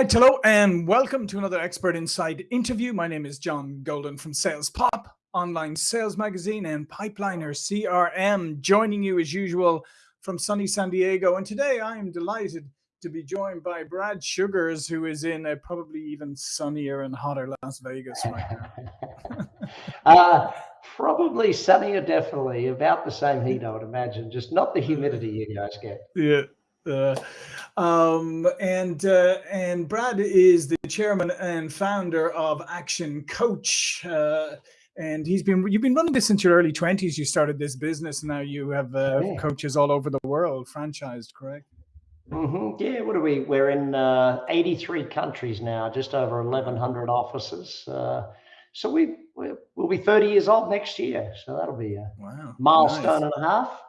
right, hello and welcome to another Expert Insights interview. My name is John Golden from Sales Pop, online sales magazine and Pipeliner CRM, joining you as usual from sunny San Diego. And today I am delighted to be joined by Brad Sugars, who is in a probably even sunnier and hotter Las Vegas right now. uh, probably sunnier, definitely. About the same heat, I would imagine, just not the humidity you guys get. Yeah. Uh, um, and uh, and Brad is the chairman and founder of Action Coach. Uh, and he's been you've been running this since your early 20s you started this business and now you have uh, yeah. coaches all over the world franchised correct mm-hmm. yeah what are we we're in uh, 83 countries now just over 1100 offices uh, so we we'll be 30 years old next year so that'll be a wow. milestone nice. and a half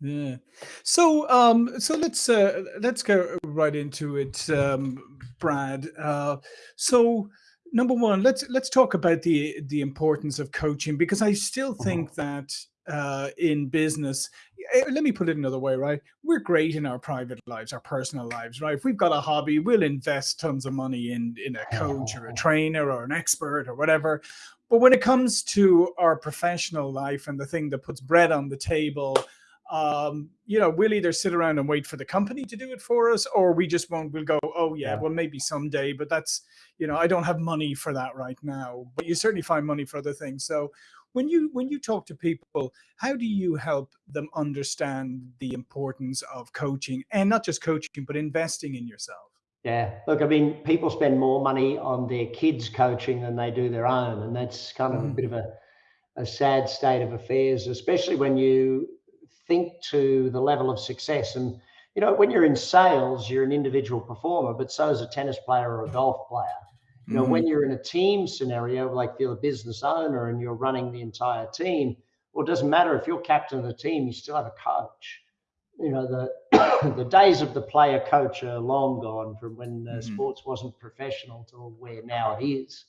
yeah. So um so let's uh let's go right into it um Brad. Uh so number one, let's let's talk about the the importance of coaching because I still uh-huh. think that uh in business eh, let me put it another way right we're great in our private lives our personal lives right if we've got a hobby we'll invest tons of money in in a coach or a trainer or an expert or whatever but when it comes to our professional life and the thing that puts bread on the table um, you know, we'll either sit around and wait for the company to do it for us, or we just won't. We'll go, oh yeah, yeah, well maybe someday, but that's, you know, I don't have money for that right now. But you certainly find money for other things. So when you when you talk to people, how do you help them understand the importance of coaching and not just coaching, but investing in yourself? Yeah, look, I mean, people spend more money on their kids' coaching than they do their own, and that's kind of mm. a bit of a a sad state of affairs, especially when you think to the level of success. And, you know, when you're in sales, you're an individual performer, but so is a tennis player or a golf player. You know, mm-hmm. when you're in a team scenario, like you're a business owner and you're running the entire team, well, it doesn't matter if you're captain of the team, you still have a coach. You know, the the days of the player coach are long gone from when uh, mm-hmm. sports wasn't professional to where now it is.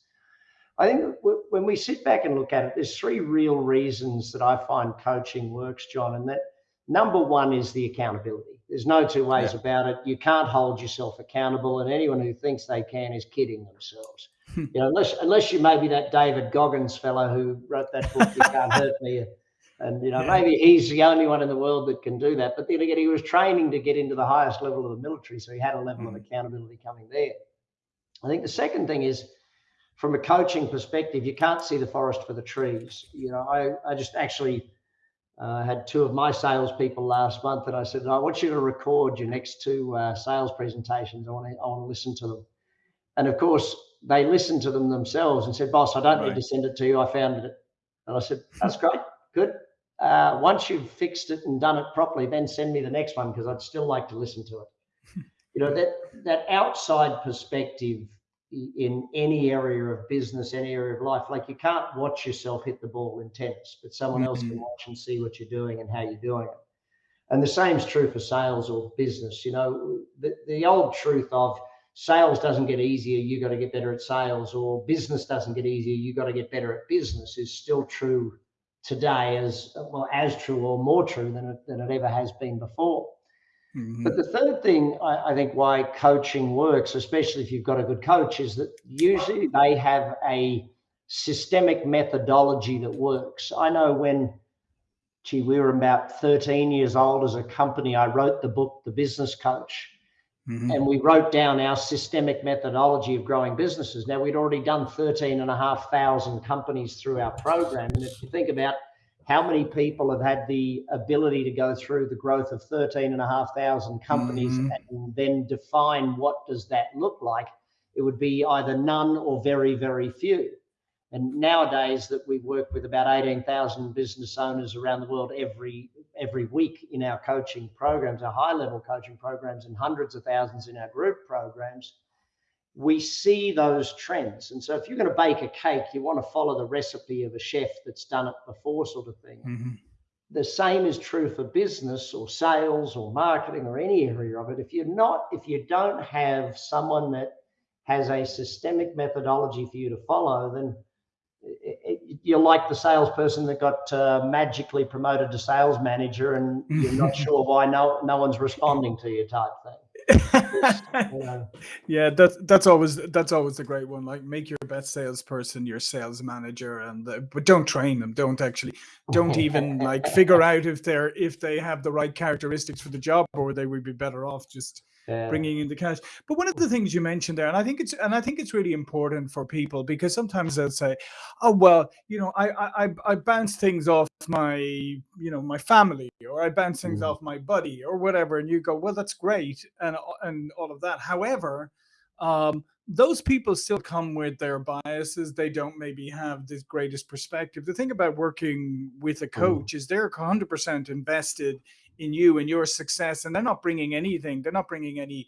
I think when we sit back and look at it, there's three real reasons that I find coaching works, John. And that number one is the accountability. There's no two ways yeah. about it. You can't hold yourself accountable, and anyone who thinks they can is kidding themselves. you know, unless unless you maybe that David Goggins fellow who wrote that book, You Can't Hurt Me. And you know, yeah. maybe he's the only one in the world that can do that. But then again, he was training to get into the highest level of the military, so he had a level mm. of accountability coming there. I think the second thing is from a coaching perspective, you can't see the forest for the trees. You know, I, I just actually uh, had two of my salespeople last month and I said, I want you to record your next two uh, sales presentations. I want to, I want to listen to them. And of course, they listened to them themselves and said, boss, I don't right. need to send it to you. I found it. And I said, that's great. Good. Uh, once you've fixed it and done it properly, then send me the next one because I'd still like to listen to it. you know, that, that outside perspective in any area of business, any area of life. Like you can't watch yourself hit the ball in tennis, but someone mm-hmm. else can mm-hmm. watch and see what you're doing and how you're doing it. And the same is true for sales or business. You know, the, the old truth of sales doesn't get easier, you got to get better at sales, or business doesn't get easier, you got to get better at business is still true today as well as true or more true than it, than it ever has been before. Mm-hmm. But the third thing I, I, think why coaching works, especially if you've got a good coach, is that usually they have a systemic methodology that works. I know when, gee, we were about 13 years old as a company, I wrote the book, The Business Coach. Mm-hmm. And we wrote down our systemic methodology of growing businesses. Now, we'd already done 13,500 companies through our program. And if you think about how many people have had the ability to go through the growth of 13,500 companies mm-hmm. and then define what does that look like? It would be either none or very, very few. And nowadays that we work with about 18,000 business owners around the world every every week in our coaching programs, our high level coaching programs, and hundreds of thousands in our group programs, we see those trends. And so if you're going to bake a cake, you want to follow the recipe of a chef that's done it before, sort of thing. Mm-hmm. The same is true for business or sales or marketing or any area of it. If you're not, if you don't have someone that has a systemic methodology for you to follow, then it, it, you're like the salesperson that got uh, magically promoted to sales manager, and you're not sure why no no one's responding to you, type thing. Yeah, that's that's always that's always the great one. Like make your best salesperson your sales manager, and uh, but don't train them. Don't actually don't even like figure out if they're if they have the right characteristics for the job, or they would be better off just Yeah. bringing in the cash. But one of the things you mentioned there, and I think it's and I think it's really important for people because sometimes they'll say, "Oh well, you know, I I I I bounce things off my you know my family, or I bounce things Mm. off my buddy, or whatever," and you go, "Well, that's great," and and all of that. However, um, those people still come with their biases. They don't maybe have the greatest perspective. The thing about working with a Mm. coach is they're 100% invested in you and your success and they're not bringing anything they're not bringing any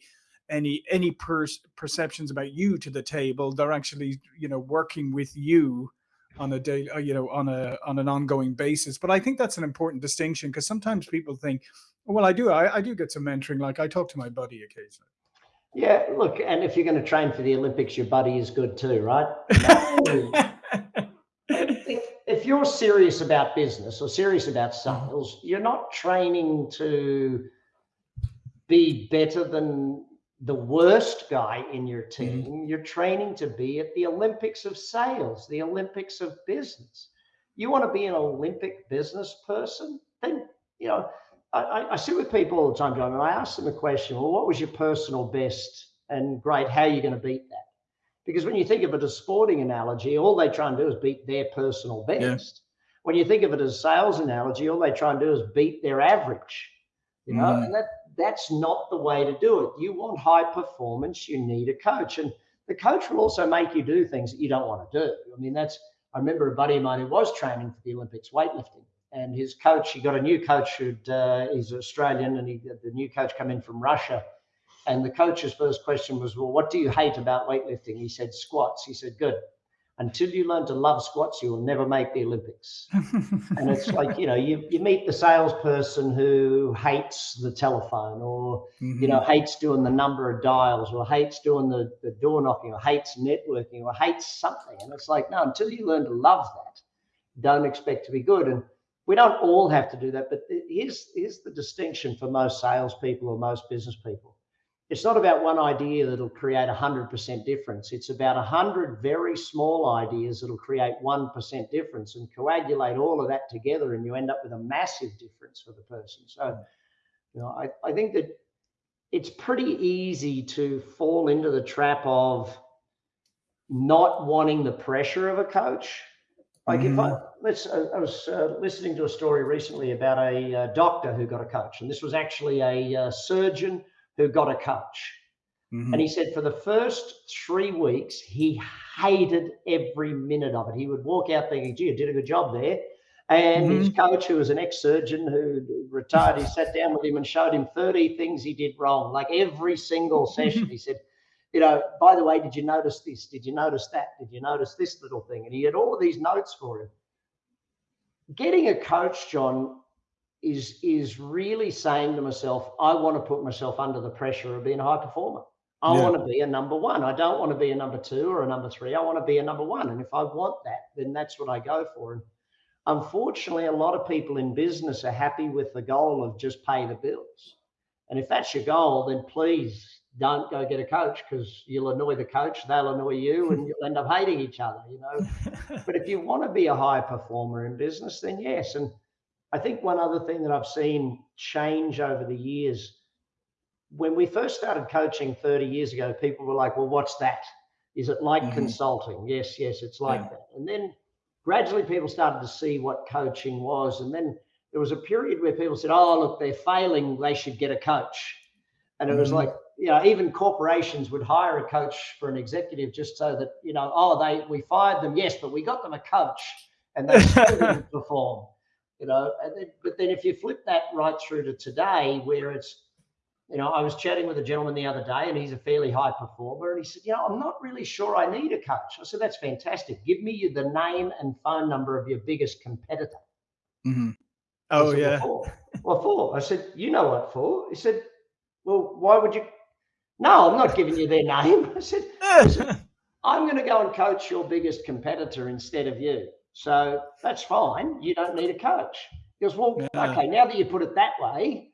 any any per- perceptions about you to the table they're actually you know working with you on a daily uh, you know on a on an ongoing basis. But i think that's an important distinction because sometimes people think well i do I, I do get some mentoring like i talk to my buddy occasionally. Yeah, look, and if you're going to train for the Olympics, your buddy is good too, right? No. if, if you're serious about business or serious about mm-hmm. sales, you're not training to be better than the worst guy in your mm-hmm. team. You're training to be at the Olympics of sales, the Olympics of business. You want to be an Olympic business person? Then, you know, I, I- I sit with people all the time, John, and I ask them the question, well, what was your personal best? And great, how are you going to beat that? Because when you think of it as sporting analogy, all they try and do is beat their personal best. When you think of it as sales analogy, all they try and do is beat their average. You know, Mhm. and that that's not the way to do it. You want high performance, you need a coach. And the coach will also make you do things that you don't want to do. I mean, that's I remember a buddy of mine who was training for the Olympics weightlifting, and his coach, he got a new coach who'd uh, he's Australian, and he the new coach come in from Russia. And the coach's first question was, Well, what do you hate about weightlifting? He said, Squats. He said, Good. Until you learn to love squats, you will never make the Olympics. And it's like, you know, you, you meet the salesperson who hates the telephone or, you know, mm-hmm. hates doing the number of dials or hates doing the, the door knocking or hates networking or hates something. And it's like, no, until you learn to love that, don't expect to be good. And we don't all have to do that. But here's, here's the distinction for most salespeople or most business people it's not about one idea that'll create a 100% difference. It's about 100 very small ideas that'll create 1% difference and coagulate all of that together, and you end up with a massive difference for the person. So, you know, I, I think that it's pretty easy to fall into the trap of not wanting the pressure of a coach. Like if I let's, I I was uh, listening to a story recently about a uh, doctor who got a coach, and this was actually a uh, surgeon who got a coach. Mhm. And he said for the first three weeks, he hated every minute of it. He would walk out thinking, gee, I did a good job there. And his coach, who was an ex surgeon who retired, he sat down with him and showed him 30 things he did wrong. Like every single session, he said, you know, by the way, did you notice this? Did you notice that? Did you notice this little thing? And he had all of these notes for him. Getting a coach, John, is is really saying to myself, I want to put myself under the pressure of being a high performer. I Yeah. want to be a number one. I don't want to be a number two or a number three. I want to be a number one. And if I want that, then that's what I go for. And unfortunately, a lot of people in business are happy with the goal of just pay the bills. And if that's your goal, then please don't go get a coach because you'll annoy the coach, they'll annoy you, and you'll end up hating each other, you know. But if you want to be a high performer in business, then yes. And I think one other thing that I've seen change over the years, when we first started coaching 30 years ago, people were like, well, what's that? Is it like Mhm. consulting? Yes, yes, it's like Yeah. that. And then gradually people started to see what coaching was. And then there was a period where people said, oh, look, they're failing, they should get a coach. And it was Mhm. like, you know, even corporations would hire a coach for an executive just so that, you know, oh, they we fired them, yes, but we got them a coach and they still didn't perform. You know, and then, but then if you flip that right through to today, where it's, you know, I was chatting with a gentleman the other day and he's a fairly high performer. And he said, you know, I'm not really sure I need a coach. I said, that's fantastic. Give me the name and phone number of your biggest competitor. Mm-hmm. I Oh said, yeah. What for? What for? I said, you know what for? He said, well, why would you? No, I'm not giving you their name. I said, I'm going to go and coach your biggest competitor instead of you. So that's fine. You don't need a coach. He goes, well, Yeah. okay, now that you put it that way,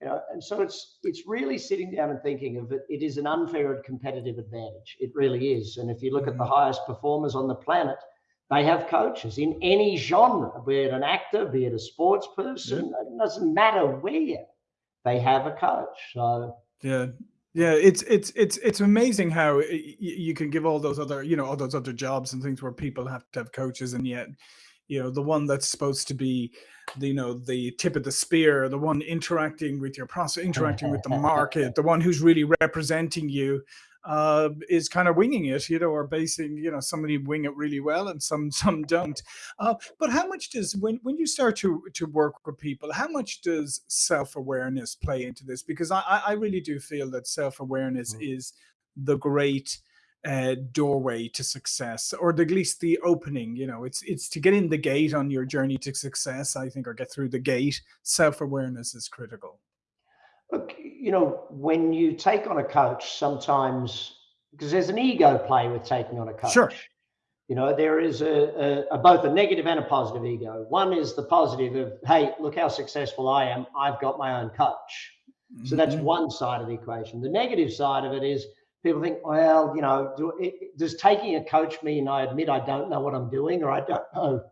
You know, and so it's it's really sitting down and thinking of it. It is an unfair competitive advantage. It really is. And if you look at the mm-hmm. highest performers on the planet, they have coaches in any genre, be it an actor, be it a sports person. Yeah. It doesn't matter where they have a coach. So yeah, yeah, it's it's it's it's amazing how you can give all those other you know all those other jobs and things where people have to have coaches, and yet you know the one that's supposed to be the, you know the tip of the spear the one interacting with your process interacting with the market the one who's really representing you uh, is kind of winging it, you know, or basing, you know, somebody wing it really well and some some don't. Uh, but how much does when when you start to to work with people, how much does self awareness play into this? Because I I really do feel that self awareness mm. is the great uh, doorway to success, or at least the opening. You know, it's it's to get in the gate on your journey to success. I think, or get through the gate. Self awareness is critical. Look, you know, when you take on a coach, sometimes because there's an ego play with taking on a coach. Sure. You know, there is a, a, a, both a negative and a positive ego. One is the positive of, hey, look how successful I am. I've got my own coach. So that's mm-hmm. one side of the equation. The negative side of it is people think, well, you know, do, it, does taking a coach mean I admit I don't know what I'm doing or I don't know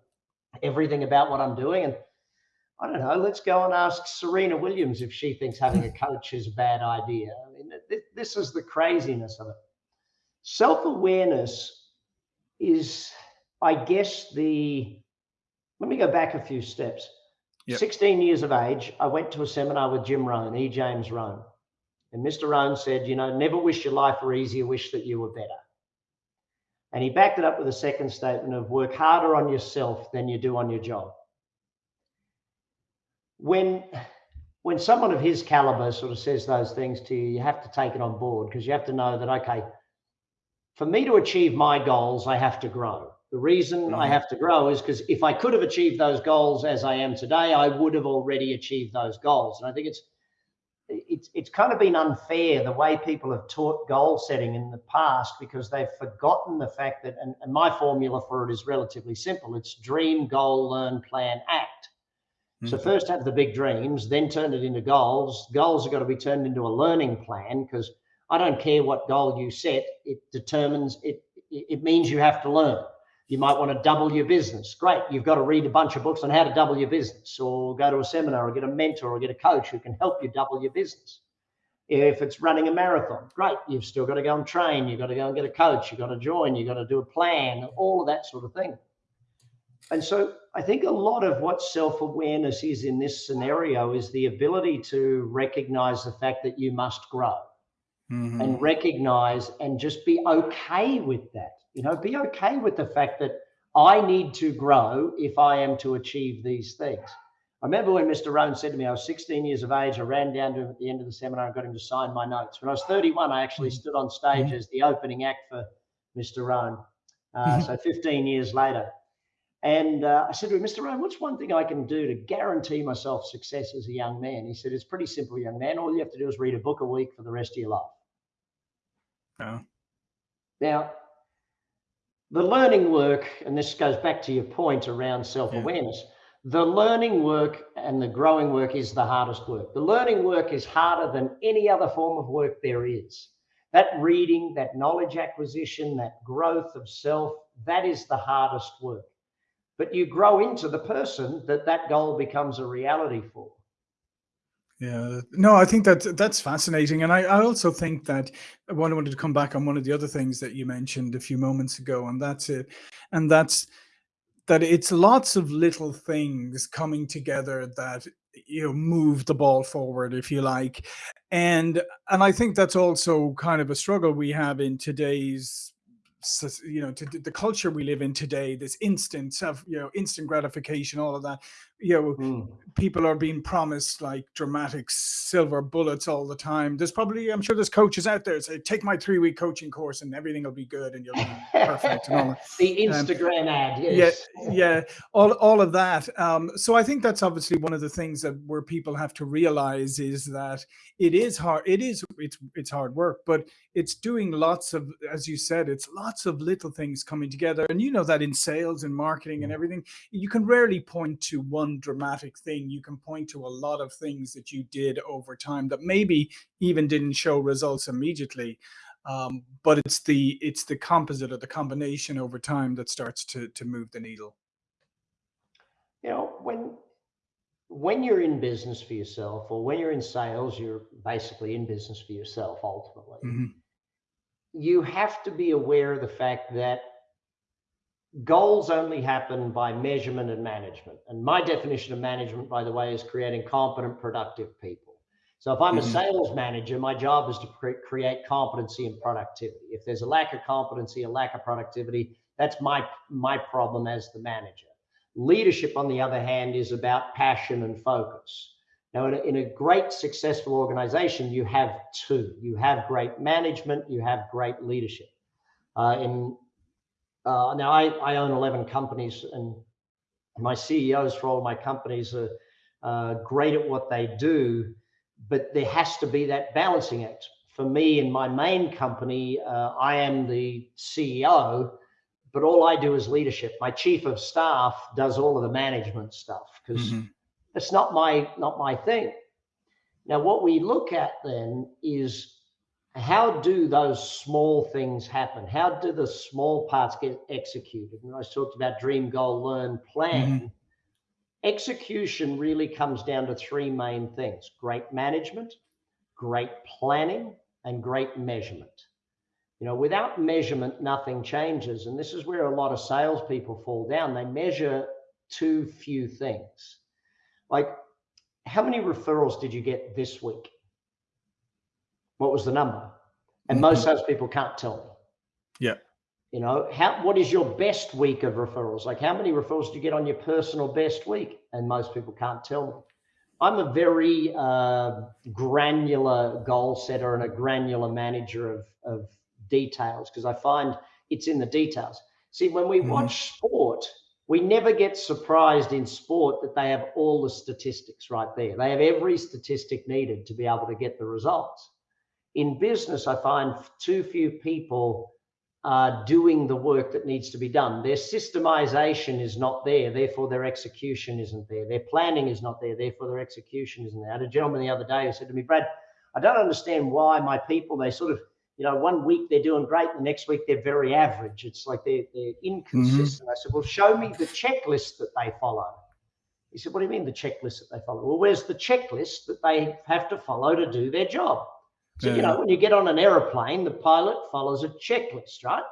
everything about what I'm doing? And I don't know. Let's go and ask Serena Williams if she thinks having a coach is a bad idea. I mean, this is the craziness of it. Self awareness is, I guess, the. Let me go back a few steps. Yep. 16 years of age, I went to a seminar with Jim Rohn, E. James Rohn. And Mr. Rohn said, you know, never wish your life were easier, wish that you were better. And he backed it up with a second statement of work harder on yourself than you do on your job when when someone of his caliber sort of says those things to you, you have to take it on board because you have to know that okay, for me to achieve my goals, I have to grow. The reason mm-hmm. I have to grow is because if I could have achieved those goals as I am today, I would have already achieved those goals. And I think it's it's it's kind of been unfair the way people have taught goal setting in the past because they've forgotten the fact that and, and my formula for it is relatively simple. It's dream, goal, learn, plan, act. So mm-hmm. first have the big dreams, then turn it into goals. Goals are got to be turned into a learning plan because I don't care what goal you set. It determines it. It means you have to learn. You might want to double your business. Great. You've got to read a bunch of books on how to double your business or go to a seminar or get a mentor or get a coach who can help you double your business. If it's running a marathon, great. You've still got to go and train. You've got to go and get a coach. You've got to join. You've got to do a plan, all of that sort of thing. And so I think a lot of what self awareness is in this scenario is the ability to recognize the fact that you must grow mm-hmm. and recognize and just be okay with that. You know, be okay with the fact that I need to grow if I am to achieve these things. I remember when Mr. Rohn said to me, I was 16 years of age. I ran down to him at the end of the seminar and got him to sign my notes. When I was 31, I actually mm-hmm. stood on stage mm-hmm. as the opening act for Mr. Rohn. Uh, so 15 years later. And uh, I said to him, Mr. Rohn, what's one thing I can do to guarantee myself success as a young man? He said, It's pretty simple, young man. All you have to do is read a book a week for the rest of your life. Yeah. Now, the learning work, and this goes back to your point around self awareness, yeah. the learning work and the growing work is the hardest work. The learning work is harder than any other form of work there is. That reading, that knowledge acquisition, that growth of self, that is the hardest work but you grow into the person that that goal becomes a reality for. Yeah no i think that that's fascinating. And I, I also think that i wanted to come back on one of the other things that you mentioned a few moments ago and that's it. And that's that it's lots of little things coming together that you know move the ball forward if you like. And and i think that's also kind of a struggle we have in today's you know to the culture we live in today this instant of you know instant gratification all of that you know mm. people are being promised like dramatic silver bullets all the time. There's probably i'm sure there's coaches out there say take my three week coaching course and everything will be good and you'll be perfect and all the um, instagram um, ad yes. yeah yeah all, all of that. Um, so i think that's obviously one of the things that where people have to realize is that it is hard it is it's it's hard work but it's doing lots of as you said it's lots of little things coming together. And you know that in sales and marketing and everything you can rarely point to one one dramatic thing. You can point to a lot of things that you did over time that maybe even didn't show results immediately. Um, but it's the it's the composite or the combination over time that starts to to move the needle. You know, when when you're in business for yourself or when you're in sales, you're basically in business for yourself ultimately. Mm -hmm. You have to be aware of the fact that goals only happen by measurement and management. And my definition of management, by the way, is creating competent, productive people. So if I'm a mm-hmm. sales manager, my job is to cre- create competency and productivity. If there's a lack of competency, a lack of productivity, that's my my problem as the manager. Leadership, on the other hand, is about passion and focus. Now, in a, in a great successful organization, you have two. You have great management, you have great leadership. Uh, in uh, now, I, I own 11 companies, and my CEOs for all my companies are uh, great at what they do but there has to be that balancing act. For me, in my main company, uh, I am the CEO, but all I do is leadership. My chief of staff does all of the management stuff because mm-hmm. it's not my not my thing. Now, what we look at then is how do those small things happen? How do the small parts get executed? And I talked about dream, goal, learn, plan. Mm-hmm Execution really comes down to three main things great management, great planning, and great measurement. You know, without measurement, nothing changes. And this is where a lot of salespeople fall down. They measure too few things. Like, how many referrals did you get this week? What was the number? And most mm-hmm. salespeople can't tell me. Yeah. You know, how what is your best week of referrals? Like how many referrals do you get on your personal best week? And most people can't tell me. I'm a very uh, granular goal setter and a granular manager of, of details because I find it's in the details. See, when we mm-hmm. watch sport, we never get surprised in sport that they have all the statistics right there. They have every statistic needed to be able to get the results. In business, I find too few people are doing the work that needs to be done. Their systemization is not there, therefore their execution isn't there. Their planning is not there, therefore their execution isn't there. I had a gentleman the other day who said to me, Brad, I don't understand why my people, they sort of, you know, one week they're doing great, the next week they're very average. It's like they're, they're inconsistent. Mm-hmm. I said, well, show me the checklist that they follow. He said, what do you mean the checklist that they follow? Well, where's the checklist that they have to follow to do their job? So, yeah. you know, when you get on an aeroplane, the pilot follows a checklist, right?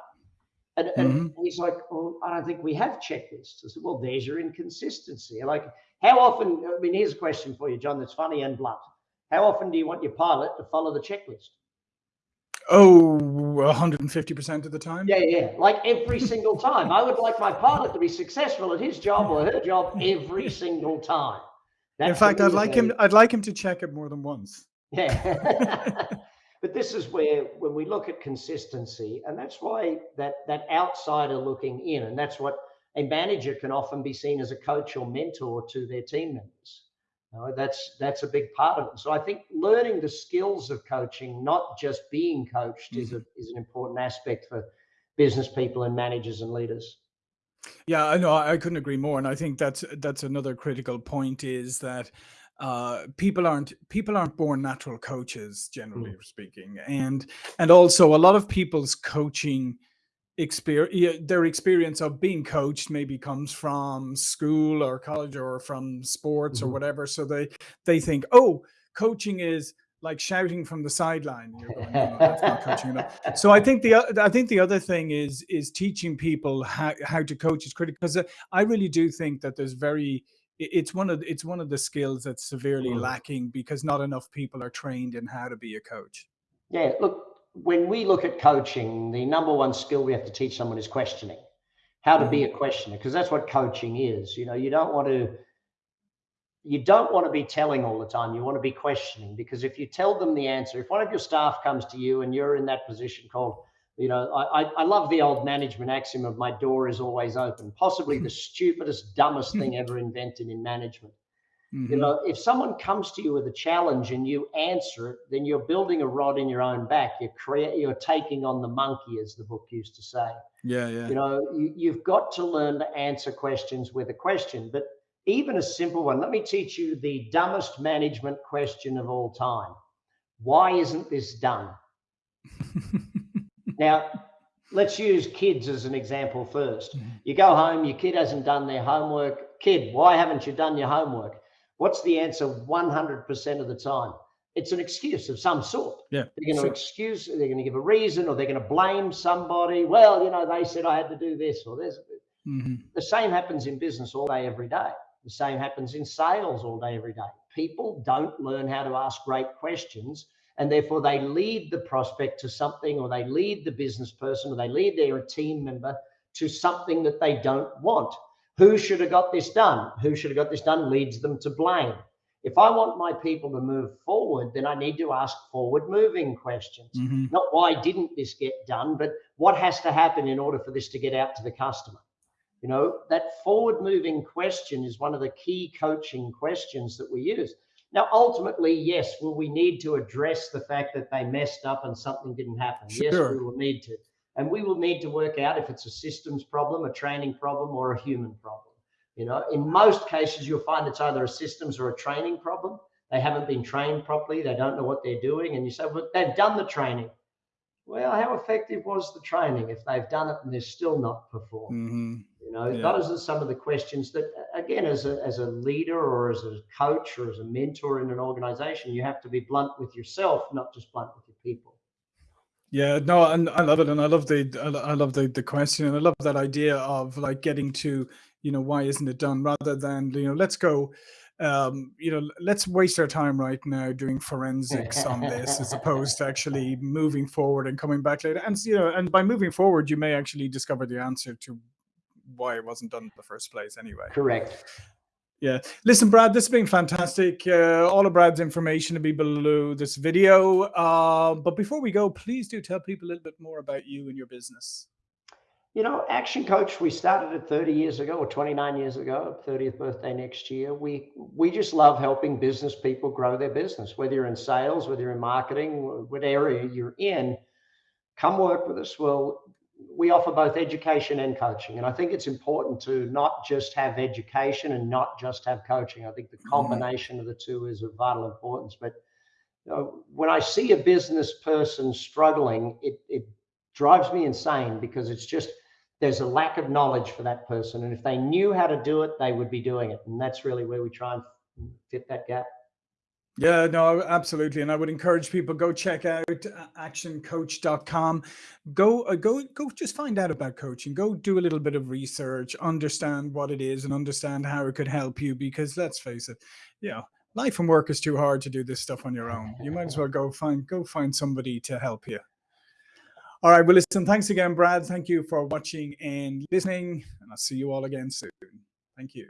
And, and mm-hmm. he's like, well, I don't think we have checklists. I said, well, there's your inconsistency. Like, how often, I mean, here's a question for you, John, that's funny and blunt. How often do you want your pilot to follow the checklist? Oh, 150% of the time? Yeah, yeah. Like every single time. I would like my pilot to be successful at his job or her job every single time. That's In fact, I'd like him I'd like him to check it more than once. Yeah. but this is where when we look at consistency, and that's why that that outsider looking in, and that's what a manager can often be seen as a coach or mentor to their team members. Know, that's that's a big part of it. So I think learning the skills of coaching, not just being coached, mm-hmm. is a is an important aspect for business people and managers and leaders. Yeah, I know. I couldn't agree more, and I think that's that's another critical point is that uh, people aren't people aren't born natural coaches generally mm. speaking and and also a lot of people's coaching experience their experience of being coached maybe comes from school or college or from sports mm-hmm. or whatever so they they think oh coaching is like shouting from the sideline you're going no, that's not coaching enough so i think the i think the other thing is is teaching people how, how to coach is critical because uh, i really do think that there's very it's one of it's one of the skills that's severely mm. lacking because not enough people are trained in how to be a coach. Yeah, look, when we look at coaching, the number one skill we have to teach someone is questioning. How to mm. be a questioner, because that's what coaching is. You know, you don't want to you don't want to be telling all the time. You want to be questioning because if you tell them the answer, if one of your staff comes to you and you're in that position called you know, I, I love the old management axiom of my door is always open, possibly the stupidest, dumbest thing ever invented in management. Mm-hmm. You know, if someone comes to you with a challenge and you answer it, then you're building a rod in your own back. You're create, you're taking on the monkey, as the book used to say. Yeah, yeah. You know, you, you've got to learn to answer questions with a question. But even a simple one. Let me teach you the dumbest management question of all time. Why isn't this done? now, let's use kids as an example 1st Mhm. You go home, your kid hasn't done their homework. Kid, why haven't you done your homework? What's the answer 100% of the time? It's an excuse of some sort. Yeah. They're going to sure. excuse, they're going to give a reason, or they're going to blame somebody. Well, you know, they said I had to do this, or there's Mhm. the same happens in business all day, every day. The same happens in sales all day, every day. People don't learn how to ask great questions, and therefore they lead the prospect to something, or they lead the business person, or they lead their team member to something that they don't want. Who should have got this done? Who should have got this done leads them to blame. If I want my people to move forward, then I need to ask forward moving questions. Mhm. Not why didn't this get done, but what has to happen in order for this to get out to the customer. You know, that forward moving question is one of the key coaching questions that we use. Now, ultimately, yes, will we need to address the fact that they messed up and something didn't happen? Yes, we will need to. And we will need to work out if it's a systems problem, a training problem, or a human problem. You know, in most cases, you'll find it's either a systems or a training problem. They haven't been trained properly. They don't know what they're doing. And you say, well, they've done the training. Well, how effective was the training if they've done it and they're still not performing? Mhm. You know, Yeah. those are some of the questions that, again, as a, as a leader or as a coach or as a mentor in an organization, you have to be blunt with yourself, not just blunt with your people. Yeah, no, and I love it, and I love the I love the the question, and I love that idea of like getting to you know why isn't it done rather than you know let's go, um, you know let's waste our time right now doing forensics on this as opposed to actually moving forward and coming back later, and you know and by moving forward you may actually discover the answer to why it wasn't done in the first place anyway. Correct. Yeah. Listen, Brad, this has been fantastic. Uh, all of Brad's information will be below this video. Uh, but before we go, please do tell people a little bit more about you and your business. You know, Action Coach, we started it 30 years ago or 29 years ago, 30th birthday next year. We we just love helping business people grow their business, whether you're in sales, whether you're in marketing, what area you're in, come work with us. Well, we offer both education and coaching. And I think it's important to not just have education and not just have coaching. I think the mm-hmm. combination of the two is of vital importance. But you know, when I see a business person struggling, it, it drives me insane because it's just there's a lack of knowledge for that person. And if they knew how to do it, they would be doing it. And that's really where we try and fit that gap. Yeah, no, absolutely. And I would encourage people go check out uh, actioncoach.com. Go uh, go go just find out about coaching. Go do a little bit of research, understand what it is and understand how it could help you because let's face it, you know, life and work is too hard to do this stuff on your own. You might as well go find go find somebody to help you. All right, well listen, thanks again Brad. Thank you for watching and listening and I'll see you all again soon. Thank you.